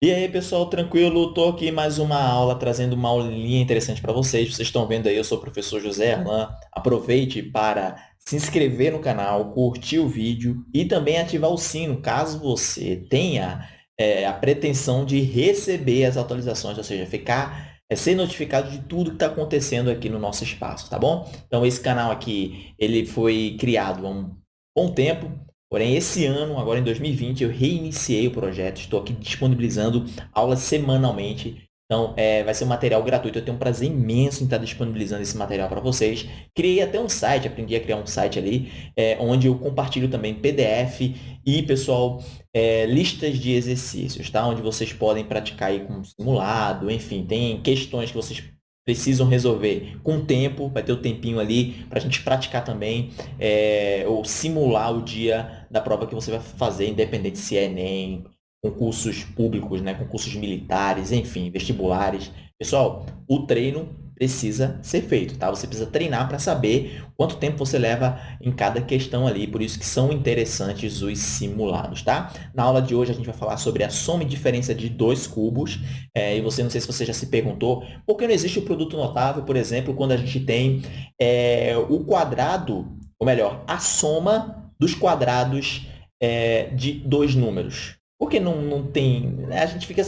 E aí, pessoal, tranquilo? Estou aqui mais uma aula, trazendo uma aulinha interessante para vocês. Vocês estão vendo aí, eu sou o professor José Arlan. Aproveite para se inscrever no canal, curtir o vídeo e também ativar o sino, caso você tenha é, a pretensão de receber as atualizações, ou seja, ficar é ser notificado de tudo que está acontecendo aqui no nosso espaço, tá bom? Então, esse canal aqui, ele foi criado há um bom tempo, Porém, esse ano, agora em 2020, eu reiniciei o projeto, estou aqui disponibilizando aulas semanalmente. Então, é, vai ser um material gratuito. Eu tenho um prazer imenso em estar disponibilizando esse material para vocês. Criei até um site, aprendi a criar um site ali, é, onde eu compartilho também PDF e, pessoal, é, listas de exercícios, tá? Onde vocês podem praticar aí com simulado, enfim, tem questões que vocês precisam resolver com tempo, vai ter o um tempinho ali para a gente praticar também, é, ou simular o dia da prova que você vai fazer, independente se é Enem, concursos públicos, né, concursos militares, enfim, vestibulares. Pessoal, o treino precisa ser feito, tá? Você precisa treinar para saber quanto tempo você leva em cada questão ali, por isso que são interessantes os simulados, tá? Na aula de hoje a gente vai falar sobre a soma e diferença de dois cubos, é, e você, não sei se você já se perguntou, por que não existe o produto notável, por exemplo, quando a gente tem é, o quadrado, ou melhor, a soma dos quadrados é, de dois números? Por que não, não tem... A gente fica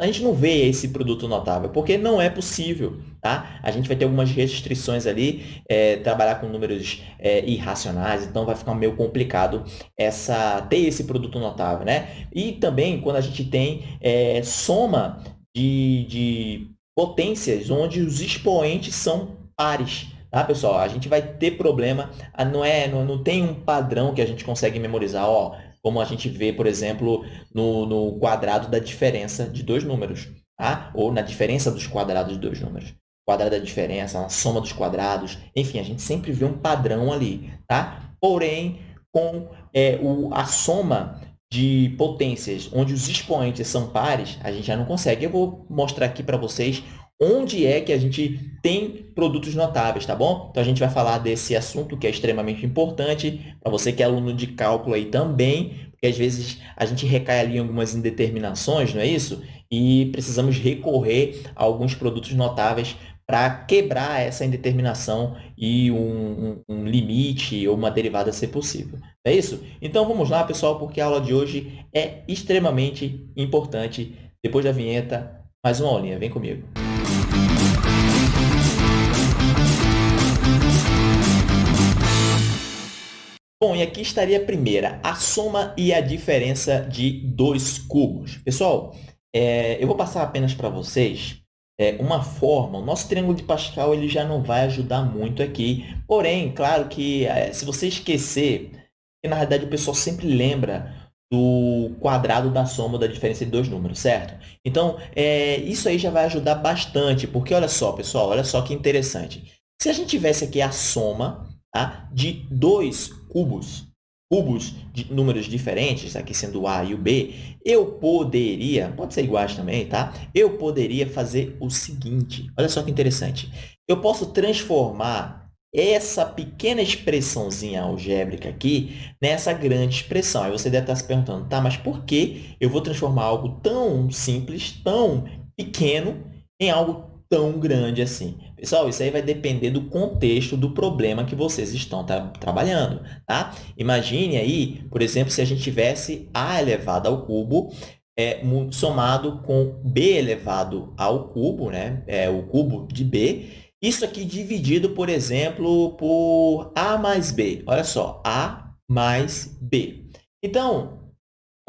a gente não vê esse produto notável, porque não é possível. Tá? A gente vai ter algumas restrições ali, é, trabalhar com números é, irracionais, então vai ficar meio complicado essa, ter esse produto notável. Né? E também quando a gente tem é, soma de, de potências onde os expoentes são pares. Tá, pessoal? A gente vai ter problema, não, é, não, não tem um padrão que a gente consegue memorizar. Ó, como a gente vê, por exemplo, no, no quadrado da diferença de dois números, tá? ou na diferença dos quadrados de dois números. Quadrado da diferença, a soma dos quadrados, enfim, a gente sempre vê um padrão ali. Tá? Porém, com é, o, a soma de potências onde os expoentes são pares, a gente já não consegue. Eu vou mostrar aqui para vocês onde é que a gente tem produtos notáveis, tá bom? Então, a gente vai falar desse assunto que é extremamente importante para você que é aluno de cálculo aí também, porque às vezes a gente recai ali em algumas indeterminações, não é isso? E precisamos recorrer a alguns produtos notáveis para quebrar essa indeterminação e um, um, um, limite ou uma derivada ser possível. É isso? Então, vamos lá, pessoal, porque a aula de hoje é extremamente importante. Depois da vinheta, mais uma aulinha. Vem comigo. Bom, e aqui estaria a primeira, a soma e a diferença de dois cubos. Pessoal, é, eu vou passar apenas para vocês é, uma forma. O nosso triângulo de Pascal ele já não vai ajudar muito aqui. Porém, claro que é, se você esquecer, que na realidade o pessoal sempre lembra do quadrado da soma da diferença de dois números, certo? Então, é, isso aí já vai ajudar bastante, porque olha só, pessoal, olha só que interessante. Se a gente tivesse aqui a soma tá? de dois cubos, cubos de números diferentes, aqui sendo o A e o B, eu poderia, pode ser iguais também, tá? Eu poderia fazer o seguinte, olha só que interessante. Eu posso transformar essa pequena expressãozinha algébrica aqui nessa grande expressão. Aí você deve estar se perguntando, tá, mas por que eu vou transformar algo tão simples, tão pequeno, em algo tão grande assim. Pessoal, isso aí vai depender do contexto do problema que vocês estão tra trabalhando, tá? Imagine aí, por exemplo, se a gente tivesse a elevado ao cubo é, somado com b elevado ao cubo, né? É, o cubo de b. Isso aqui dividido, por exemplo, por a mais b. Olha só, a mais b. Então,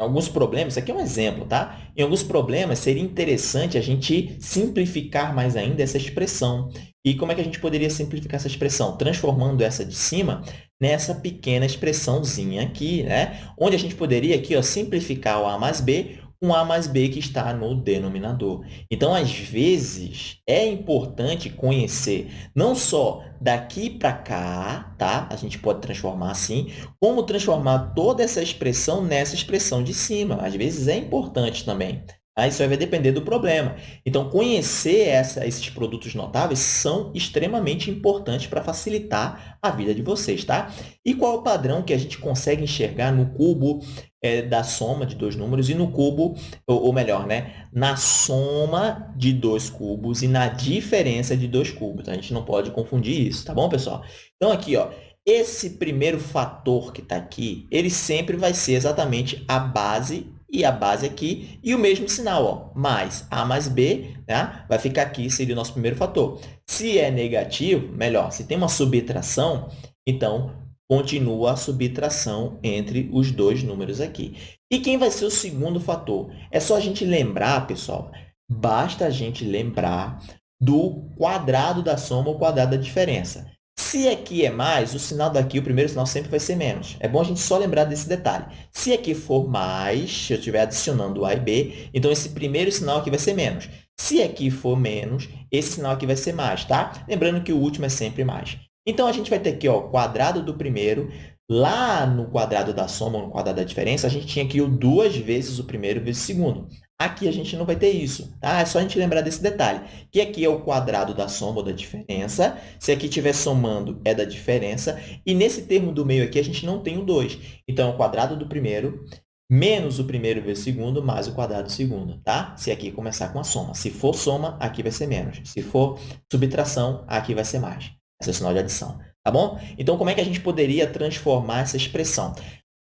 alguns problemas, isso aqui é um exemplo, tá? Em alguns problemas, seria interessante a gente simplificar mais ainda essa expressão. E como é que a gente poderia simplificar essa expressão? Transformando essa de cima nessa pequena expressãozinha aqui, né? Onde a gente poderia aqui, ó, simplificar o a mais b com a mais b que está no denominador. Então, às vezes, é importante conhecer não só daqui para cá, tá? A gente pode transformar assim, como transformar toda essa expressão nessa expressão de cima. Às vezes, é importante também. Tá? Isso vai depender do problema. Então, conhecer essa, esses produtos notáveis são extremamente importantes para facilitar a vida de vocês. Tá? E qual é o padrão que a gente consegue enxergar no cubo é, da soma de dois números e no cubo, ou, ou melhor, né, na soma de dois cubos e na diferença de dois cubos. A gente não pode confundir isso, tá bom, pessoal? Então, aqui, ó, esse primeiro fator que está aqui, ele sempre vai ser exatamente a base e a base aqui, e o mesmo sinal, ó, mais A mais B, né? vai ficar aqui, seria o nosso primeiro fator. Se é negativo, melhor, se tem uma subtração, então continua a subtração entre os dois números aqui. E quem vai ser o segundo fator? É só a gente lembrar, pessoal, basta a gente lembrar do quadrado da soma ou quadrado da diferença. Se aqui é mais, o sinal daqui, o primeiro sinal sempre vai ser menos. É bom a gente só lembrar desse detalhe. Se aqui for mais, se eu estiver adicionando A e B, então esse primeiro sinal aqui vai ser menos. Se aqui for menos, esse sinal aqui vai ser mais, tá? Lembrando que o último é sempre mais. Então, a gente vai ter aqui o quadrado do primeiro. Lá no quadrado da soma, no quadrado da diferença, a gente tinha aqui o duas vezes o primeiro vezes o segundo. Aqui a gente não vai ter isso, tá? É só a gente lembrar desse detalhe, que aqui é o quadrado da soma ou da diferença. Se aqui estiver somando, é da diferença. E nesse termo do meio aqui, a gente não tem o 2. Então, é o quadrado do primeiro menos o primeiro vezes o segundo, mais o quadrado do segundo, tá? Se aqui começar com a soma. Se for soma, aqui vai ser menos. Se for subtração, aqui vai ser mais. Esse é o sinal de adição, tá bom? Então, como é que a gente poderia transformar essa expressão?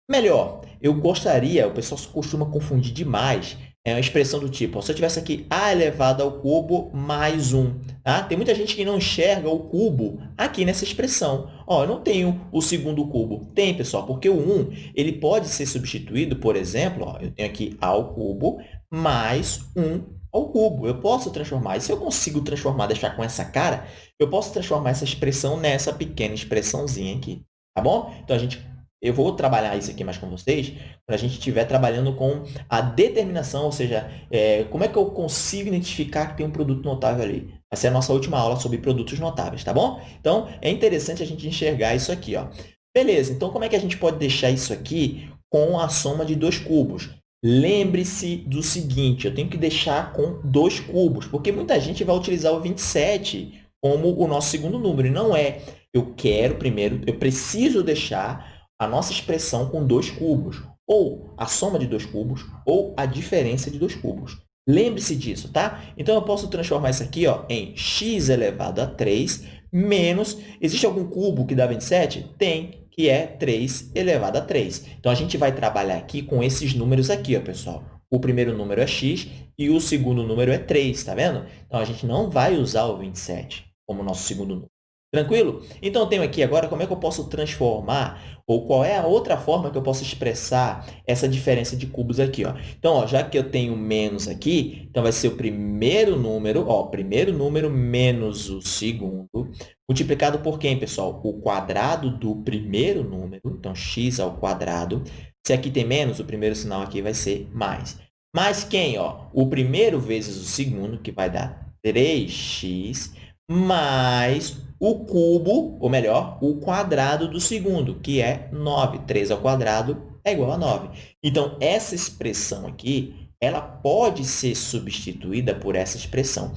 Melhor, eu gostaria, o pessoal costuma confundir demais, é uma expressão do tipo, ó, se eu tivesse aqui a elevado ao cubo mais 1. Tá? Tem muita gente que não enxerga o cubo aqui nessa expressão. Ó, eu não tenho o segundo cubo. Tem, pessoal, porque o 1 ele pode ser substituído, por exemplo, ó, eu tenho aqui a ao cubo mais 1 ao cubo. Eu posso transformar. E se eu consigo transformar, deixar com essa cara, eu posso transformar essa expressão nessa pequena expressãozinha aqui. Tá bom? Então, a gente eu vou trabalhar isso aqui mais com vocês quando a gente estiver trabalhando com a determinação, ou seja, é, como é que eu consigo identificar que tem um produto notável ali. Vai ser a nossa última aula sobre produtos notáveis, tá bom? Então, é interessante a gente enxergar isso aqui. Ó. Beleza, então como é que a gente pode deixar isso aqui com a soma de dois cubos? Lembre-se do seguinte, eu tenho que deixar com dois cubos, porque muita gente vai utilizar o 27 como o nosso segundo número, e não é. Eu quero primeiro, eu preciso deixar a nossa expressão com dois cubos, ou a soma de dois cubos, ou a diferença de dois cubos. Lembre-se disso, tá? Então, eu posso transformar isso aqui ó, em x elevado a 3 menos... Existe algum cubo que dá 27? Tem, que é 3 elevado a 3. Então, a gente vai trabalhar aqui com esses números aqui, ó, pessoal. O primeiro número é x e o segundo número é 3, tá vendo? Então, a gente não vai usar o 27 como nosso segundo número. Tranquilo? Então, eu tenho aqui agora como é que eu posso transformar, ou qual é a outra forma que eu posso expressar essa diferença de cubos aqui. Ó. Então, ó, já que eu tenho menos aqui, então vai ser o primeiro número, ó, primeiro número menos o segundo, multiplicado por quem, pessoal? O quadrado do primeiro número, então x ao quadrado. Se aqui tem menos, o primeiro sinal aqui vai ser mais. Mais quem? Ó? O primeiro vezes o segundo, que vai dar 3x, mais o cubo, ou melhor, o quadrado do segundo, que é 9. 3 ao quadrado é igual a 9. Então, essa expressão aqui, ela pode ser substituída por essa expressão.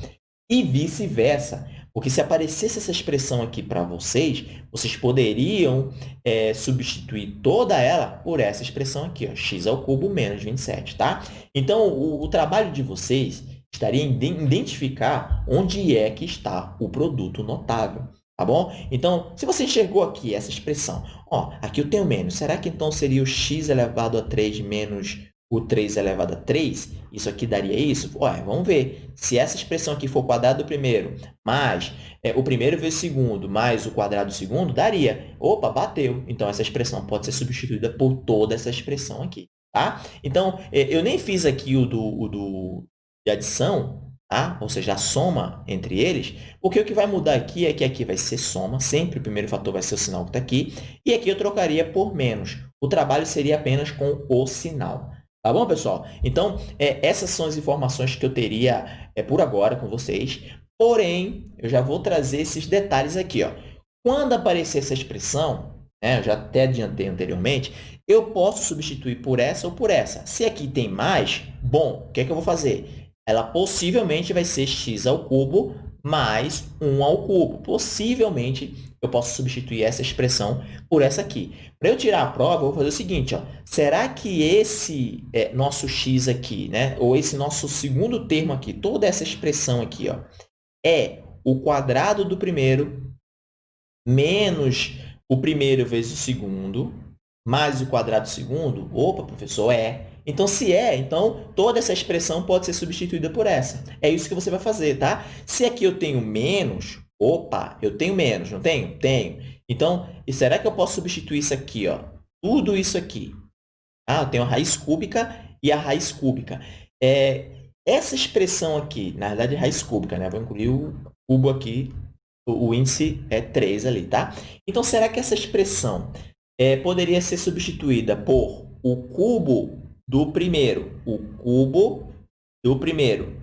E vice-versa. Porque se aparecesse essa expressão aqui para vocês, vocês poderiam é, substituir toda ela por essa expressão aqui, ó, x ao cubo menos 27, tá? Então, o, o trabalho de vocês estaria em identificar onde é que está o produto notável. Tá bom? Então, se você enxergou aqui essa expressão, ó, aqui eu tenho menos, será que então seria o x elevado a 3 menos o 3 elevado a 3? Isso aqui daria isso? Ué, vamos ver. Se essa expressão aqui for o quadrado do primeiro, mais é, o primeiro vezes o segundo, mais o quadrado do segundo, daria. Opa, bateu. Então, essa expressão pode ser substituída por toda essa expressão aqui. Tá? Então, é, eu nem fiz aqui o do, o do de adição, tá? ou seja, a soma entre eles, porque o que vai mudar aqui é que aqui vai ser soma, sempre o primeiro fator vai ser o sinal que está aqui, e aqui eu trocaria por menos. O trabalho seria apenas com o sinal. Tá bom, pessoal? Então, é, essas são as informações que eu teria é, por agora com vocês, porém, eu já vou trazer esses detalhes aqui. Ó. Quando aparecer essa expressão, né? eu já até adiantei anteriormente, eu posso substituir por essa ou por essa. Se aqui tem mais, bom, o que, é que eu vou fazer? Ela possivelmente vai ser x ao cubo mais 1 ao cubo. Possivelmente, eu posso substituir essa expressão por essa aqui. Para eu tirar a prova, eu vou fazer o seguinte, ó. será que esse é, nosso x aqui, né, ou esse nosso segundo termo aqui, toda essa expressão aqui, ó, é o quadrado do primeiro menos o primeiro vezes o segundo, mais o quadrado do segundo? Opa, professor, é. Então, se é, então toda essa expressão pode ser substituída por essa. É isso que você vai fazer, tá? Se aqui eu tenho menos, opa, eu tenho menos, não tenho? Tenho. Então, será que eu posso substituir isso aqui, ó? Tudo isso aqui. Ah, eu tenho a raiz cúbica e a raiz cúbica. É, essa expressão aqui, na verdade, é raiz cúbica, né? Vou incluir o cubo aqui, o, o índice é 3 ali, tá? Então, será que essa expressão é, poderia ser substituída por o cubo do primeiro, o cubo do primeiro,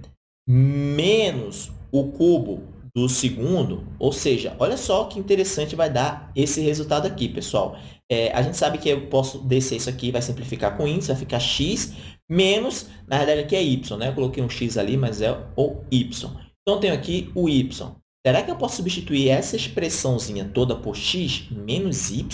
menos o cubo do segundo, ou seja, olha só que interessante vai dar esse resultado aqui, pessoal. É, a gente sabe que eu posso descer isso aqui, vai simplificar com índice, vai ficar x menos, na verdade aqui é y, né? Eu coloquei um x ali, mas é o y. Então, tenho aqui o y. Será que eu posso substituir essa expressãozinha toda por x menos y?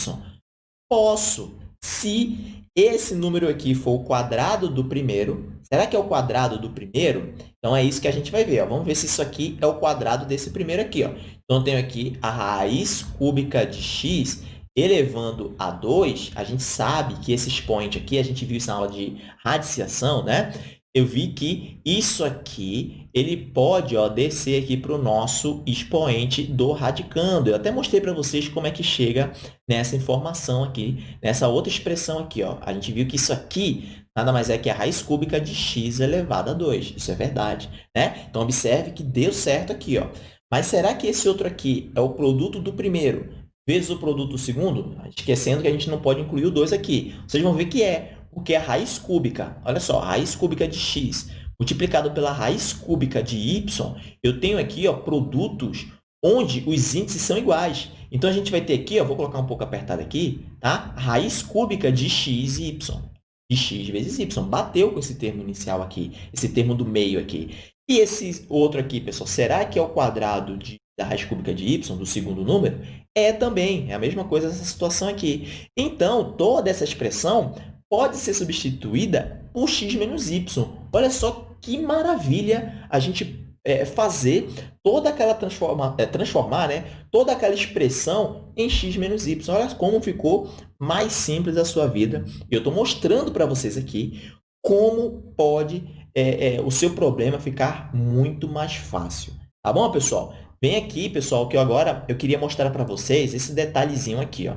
Posso, se esse número aqui for o quadrado do primeiro. Será que é o quadrado do primeiro? Então, é isso que a gente vai ver. Ó. Vamos ver se isso aqui é o quadrado desse primeiro aqui. Ó. Então, eu tenho aqui a raiz cúbica de x elevando a 2. A gente sabe que esse expoente aqui, a gente viu isso na aula de radiciação, né? Eu vi que isso aqui ele pode ó, descer aqui para o nosso expoente do radicando. Eu até mostrei para vocês como é que chega nessa informação aqui, nessa outra expressão aqui. Ó. A gente viu que isso aqui nada mais é que a raiz cúbica de x elevado a 2. Isso é verdade. Né? Então, observe que deu certo aqui. Ó. Mas será que esse outro aqui é o produto do primeiro vezes o produto do segundo? Esquecendo que a gente não pode incluir o 2 aqui. Vocês vão ver que é porque a raiz cúbica, olha só, a raiz cúbica de x multiplicado pela raiz cúbica de y, eu tenho aqui ó, produtos onde os índices são iguais. Então, a gente vai ter aqui, ó, vou colocar um pouco apertado aqui, tá? raiz cúbica de x e y, de x vezes y. Bateu com esse termo inicial aqui, esse termo do meio aqui. E esse outro aqui, pessoal, será que é o quadrado de, da raiz cúbica de y, do segundo número? É também, é a mesma coisa essa situação aqui. Então, toda essa expressão pode ser substituída por x menos y. Olha só que maravilha a gente é, fazer toda aquela transforma, é, transformar né, toda aquela expressão em x menos y. Olha como ficou mais simples a sua vida. Eu estou mostrando para vocês aqui como pode é, é, o seu problema ficar muito mais fácil. Tá bom, pessoal? Vem aqui, pessoal, que agora eu queria mostrar para vocês esse detalhezinho aqui. Ó.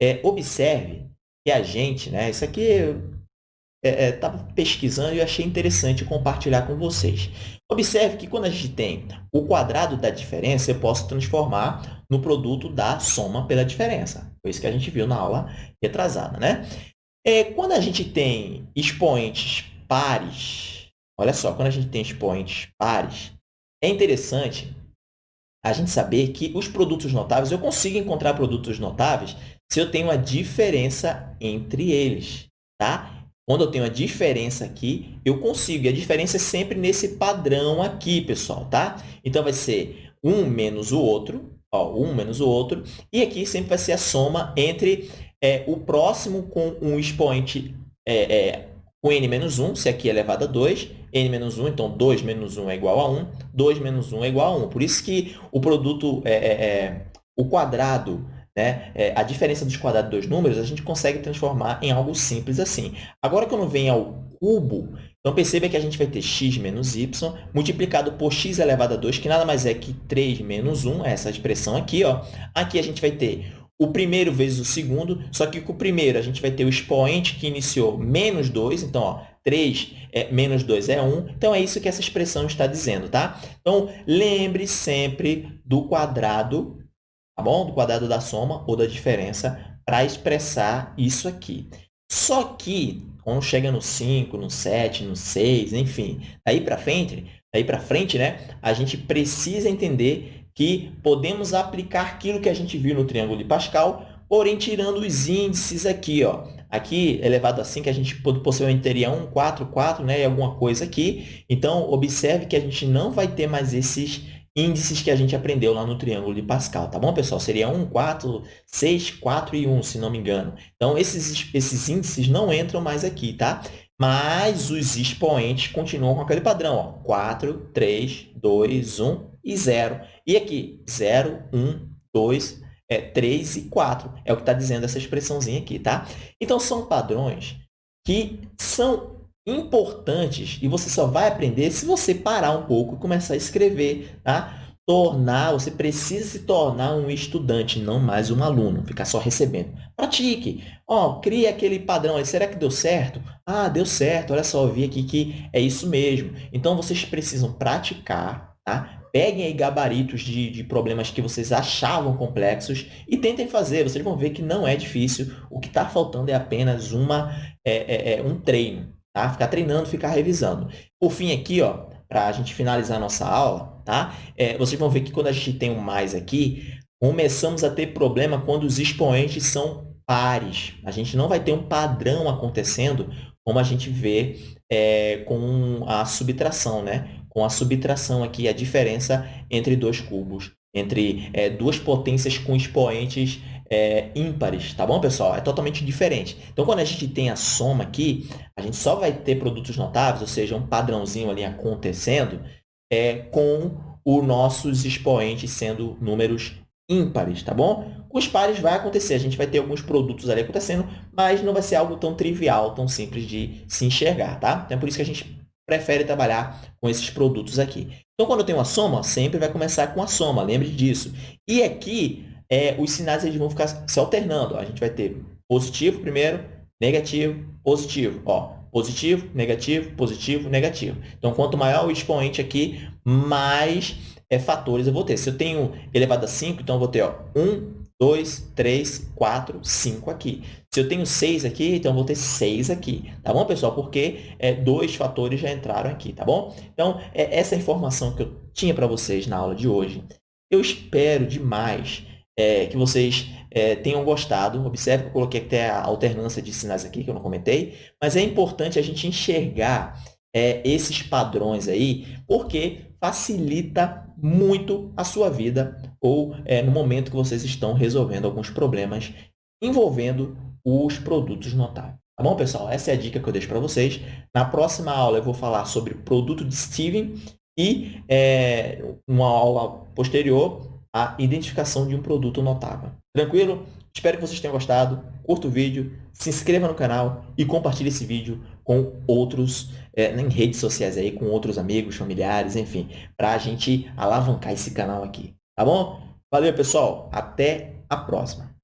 É, observe que a gente, né? Isso aqui estava é, é, pesquisando e achei interessante compartilhar com vocês. Observe que quando a gente tem o quadrado da diferença, eu posso transformar no produto da soma pela diferença. Foi isso que a gente viu na aula retrasada, né? É, quando a gente tem expoentes pares, olha só, quando a gente tem expoentes pares, é interessante a gente saber que os produtos notáveis, eu consigo encontrar produtos notáveis se eu tenho a diferença entre eles, tá? Quando eu tenho a diferença aqui, eu consigo. E a diferença é sempre nesse padrão aqui, pessoal, tá? Então, vai ser um menos o outro, ó, um menos o outro. E aqui sempre vai ser a soma entre é, o próximo com um expoente é, é, com n menos 1, se aqui é elevado a 2, n menos 1, então 2 menos 1 é igual a 1, 2 menos 1 é igual a 1. Por isso que o produto, é, é, é o quadrado né? É, a diferença dos quadrados dos números, a gente consegue transformar em algo simples assim. Agora, quando vem ao cubo, então perceba que a gente vai ter x menos y multiplicado por x elevado a 2, que nada mais é que 3 menos 1, essa expressão aqui. Ó. Aqui a gente vai ter o primeiro vezes o segundo, só que com o primeiro a gente vai ter o expoente que iniciou menos 2, então ó, 3 é, menos 2 é 1, então é isso que essa expressão está dizendo, tá? Então, lembre sempre do quadrado bom? Do quadrado da soma ou da diferença para expressar isso aqui. Só que, quando chega no 5, no 7, no 6, enfim, daí para frente, daí para frente, né, a gente precisa entender que podemos aplicar aquilo que a gente viu no triângulo de Pascal porém tirando os índices aqui, ó. Aqui, elevado a 5, a gente possivelmente teria 1, 4, 4, né, e alguma coisa aqui. Então, observe que a gente não vai ter mais esses índices que a gente aprendeu lá no triângulo de Pascal, tá bom, pessoal? Seria 1, 4, 6, 4 e 1, se não me engano. Então, esses, esses índices não entram mais aqui, tá? Mas os expoentes continuam com aquele padrão, ó, 4, 3, 2, 1 e 0. E aqui, 0, 1, 2, é, 3 e 4. É o que está dizendo essa expressãozinha aqui, tá? Então, são padrões que são importantes e você só vai aprender se você parar um pouco e começar a escrever, tá? Tornar, você precisa se tornar um estudante, não mais um aluno, ficar só recebendo. Pratique. Ó, crie aquele padrão aí. Será que deu certo? Ah, deu certo. Olha só, eu vi aqui que é isso mesmo. Então, vocês precisam praticar, tá? Peguem aí gabaritos de, de problemas que vocês achavam complexos e tentem fazer. Vocês vão ver que não é difícil. O que está faltando é apenas uma, é, é, é um treino. Tá? Ficar treinando, ficar revisando. Por fim, aqui, ó, para a gente finalizar a nossa aula, tá? É, vocês vão ver que quando a gente tem um mais aqui, começamos a ter problema quando os expoentes são pares. A gente não vai ter um padrão acontecendo como a gente vê é, com a subtração, né? Com a subtração aqui, a diferença entre dois cubos, entre é, duas potências com expoentes é, ímpares, tá bom, pessoal? É totalmente diferente. Então, quando a gente tem a soma aqui, a gente só vai ter produtos notáveis, ou seja, um padrãozinho ali acontecendo, é, com os nossos expoentes sendo números ímpares, tá bom? Com os pares vai acontecer, a gente vai ter alguns produtos ali acontecendo, mas não vai ser algo tão trivial, tão simples de se enxergar, tá? Então, é por isso que a gente prefere trabalhar com esses produtos aqui. Então, quando eu tenho uma soma, sempre vai começar com a soma, lembre disso. E aqui, é, os sinais eles vão ficar se alternando. A gente vai ter positivo primeiro, negativo, positivo. Ó, positivo, negativo, positivo, negativo. Então, quanto maior o expoente aqui, mais é, fatores eu vou ter. Se eu tenho elevado a 5, então eu vou ter ó, 1, 2, 3, 4, 5 aqui. Se eu tenho 6 aqui, então eu vou ter 6 aqui. Tá bom, pessoal? Porque é, dois fatores já entraram aqui, tá bom? Então, é essa informação que eu tinha para vocês na aula de hoje. Eu espero demais é, que vocês é, tenham gostado. Observe que eu coloquei até a alternância de sinais aqui, que eu não comentei. Mas é importante a gente enxergar é, esses padrões aí, porque facilita muito a sua vida ou é, no momento que vocês estão resolvendo alguns problemas envolvendo os produtos notáveis. Tá bom, pessoal? Essa é a dica que eu deixo para vocês. Na próxima aula, eu vou falar sobre produto de Steven e, é, uma aula posterior, a identificação de um produto notável. Tranquilo? Espero que vocês tenham gostado. Curta o vídeo, se inscreva no canal e compartilhe esse vídeo com outros, é, em redes sociais aí, com outros amigos, familiares, enfim, para a gente alavancar esse canal aqui. Tá bom? Valeu, pessoal. Até a próxima.